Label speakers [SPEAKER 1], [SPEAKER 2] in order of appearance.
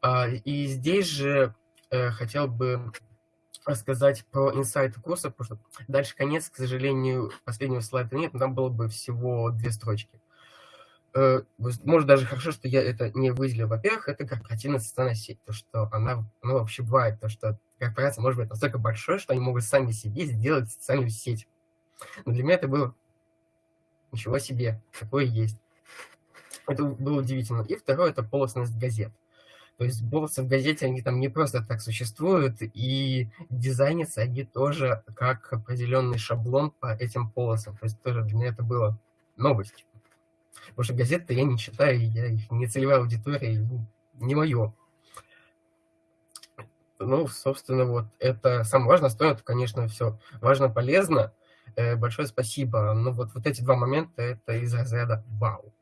[SPEAKER 1] А, и здесь же э, хотел бы рассказать про инсайты курса, потому что дальше конец, к сожалению, последнего слайда нет, но там было бы всего две строчки. Э, может, даже хорошо, что я это не выделил. Во-первых, это корпоративная социальная сеть, то, что она, ну, вообще бывает, то, что корпорация может быть настолько большой, что они могут сами себе сделать социальную сеть. Но для меня это было ничего себе, такое есть. Это было удивительно. И второе – это полостность газет. То есть полосы в газете, они там не просто так существуют, и дизайнятся они тоже как определенный шаблон по этим полосам. То есть тоже для меня это было новость. Потому что газеты я не читаю, я их не целевая аудитория, не мое. Ну, собственно, вот это самое важное. Стоит, конечно, все важно, полезно. Э, большое спасибо. Ну, вот, вот эти два момента, это из разряда вау.